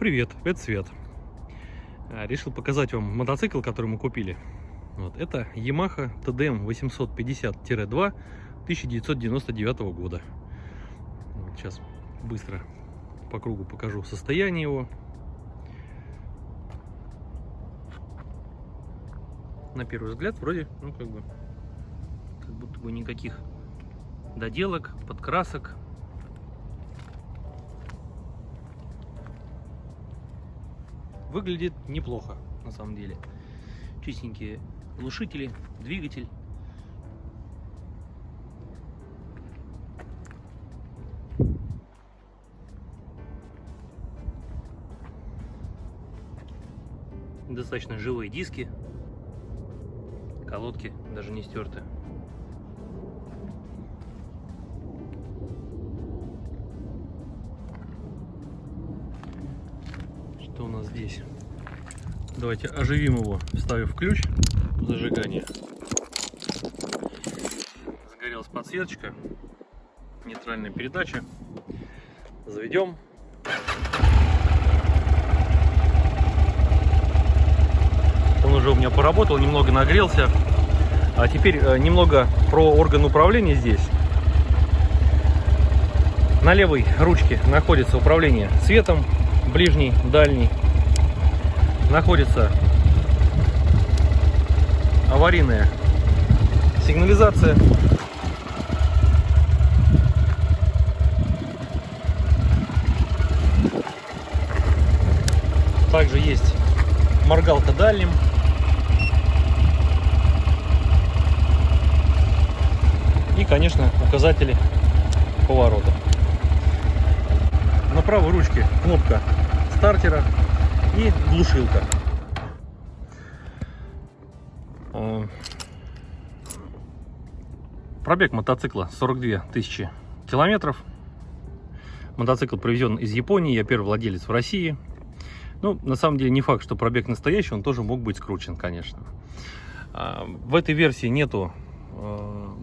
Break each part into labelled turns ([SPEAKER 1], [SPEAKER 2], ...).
[SPEAKER 1] Привет, это Свет. А, Решил показать вам мотоцикл, который мы купили. Вот, это Yamaha TDM 850-2 1999 года. Вот, сейчас быстро по кругу покажу состояние его. На первый взгляд вроде, ну как бы, как будто бы никаких доделок, подкрасок, выглядит неплохо на самом деле. Чистенькие глушители двигатель. Достаточно живые диски. Колодки даже не стерты что у нас здесь? Давайте оживим его, вставив ключ зажигания. Загорелась подсветочка, нейтральная передача. Заведем. Он уже у меня поработал, немного нагрелся. А теперь э, немного про орган управления здесь. На левой ручке находится управление светом, ближний, дальний, находится аварийная сигнализация. Также есть моргалка дальним. И, конечно, указатели поворота. На правой ручке кнопка стартера и глушилка. Пробег мотоцикла 42 тысячи километров. Мотоцикл привезен из Японии, я первый владелец в России. Ну, на самом деле не факт, что пробег настоящий, он тоже мог быть скручен, конечно. А, в этой версии нету а,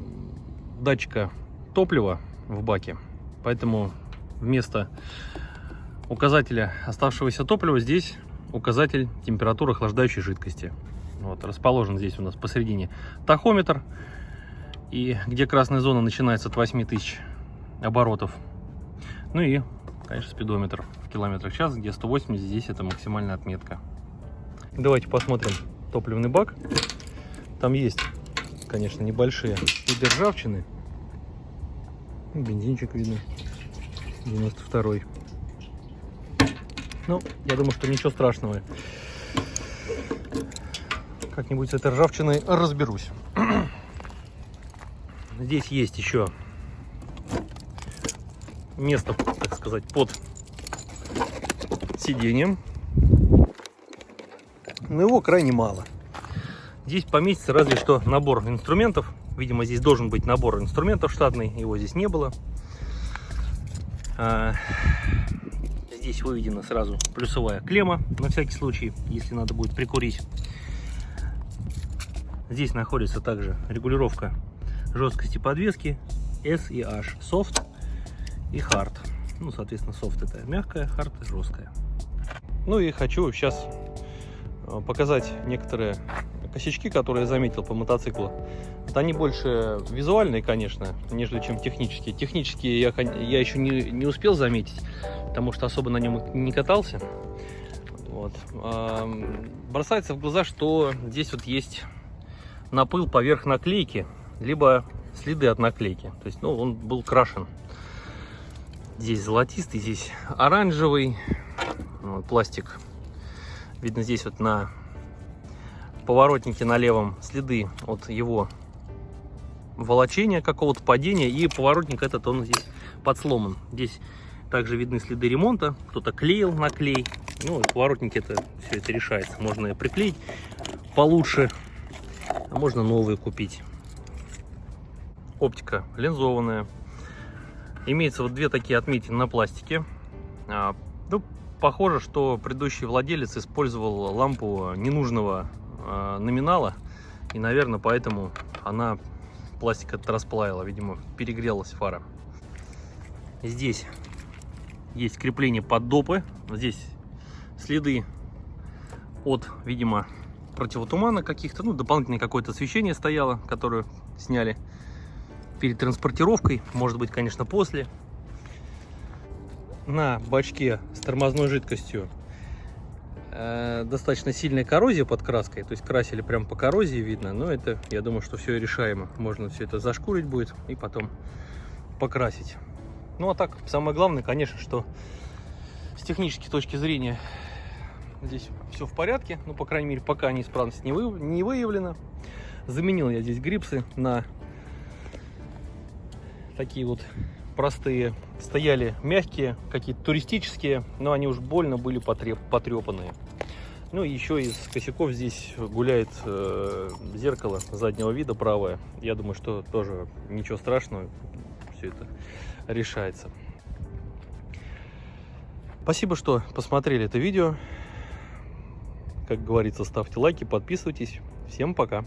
[SPEAKER 1] датчика топлива в баке, поэтому вместо указателя оставшегося топлива здесь указатель температуры охлаждающей жидкости. Вот, расположен здесь у нас посередине тахометр. И где красная зона начинается от 8000 оборотов. Ну и, конечно, спидометр в километрах в час, где 180, здесь это максимальная отметка. Давайте посмотрим топливный бак. Там есть, конечно, небольшие следы ржавчины. Бензинчик видно. 92 -й. Ну, я думаю, что ничего страшного. Как-нибудь с этой ржавчиной разберусь. Здесь есть еще место, так сказать, под сиденьем. Но его крайне мало. Здесь поместится разве что набор инструментов. Видимо, здесь должен быть набор инструментов штатный. Его здесь не было. Здесь выведена сразу плюсовая клемма, на всякий случай, если надо будет прикурить. Здесь находится также регулировка жесткости подвески S и H, Soft и Hard. Ну, соответственно, Soft это мягкая, Hard жесткая. Ну и хочу сейчас э, показать некоторые косячки, которые я заметил по мотоциклу. Вот они больше визуальные, конечно, нежели чем технические. Технические я, я еще не, не успел заметить, потому что особо на нем не катался. Вот. Бросается в глаза, что здесь вот есть напыл поверх наклейки, либо следы от наклейки. То есть, ну, он был крашен. Здесь золотистый, здесь оранжевый. Вот, пластик. Видно здесь вот на поворотнике на левом следы от его волочения, какого-то падения. И поворотник этот, он здесь подсломан. Здесь также видны следы ремонта. Кто-то клеил на клей. Ну, поворотники это все это решается. Можно приклеить получше, а можно новые купить. Оптика линзованная. Имеется вот две такие отметины на пластике. А, ну, похоже, что предыдущий владелец использовал лампу ненужного э, номинала. И, наверное, поэтому она пластик этот расплавила. Видимо, перегрелась фара. Здесь есть крепление под допы. Здесь следы от, видимо, противотумана каких-то, ну, дополнительное какое-то освещение стояло, которое сняли перед транспортировкой, может быть, конечно, после. На бачке с тормозной жидкостью э, достаточно сильная коррозия под краской, то есть красили прям по коррозии видно, но это, я думаю, что все решаемо. Можно все это зашкурить будет и потом покрасить. Ну а так, самое главное, конечно, что с технической точки зрения здесь все в порядке, ну, по крайней мере, пока неисправность не, вы, не выявлена. Заменил я здесь грипсы на такие вот простые. Стояли мягкие, какие-то туристические, но они уж больно были потреп, потрепанные. Ну и еще из косяков здесь гуляет э, зеркало заднего вида правое. Я думаю, что тоже ничего страшного, все это решается. Спасибо, что посмотрели это видео. Как говорится, ставьте лайки, подписывайтесь. Всем пока!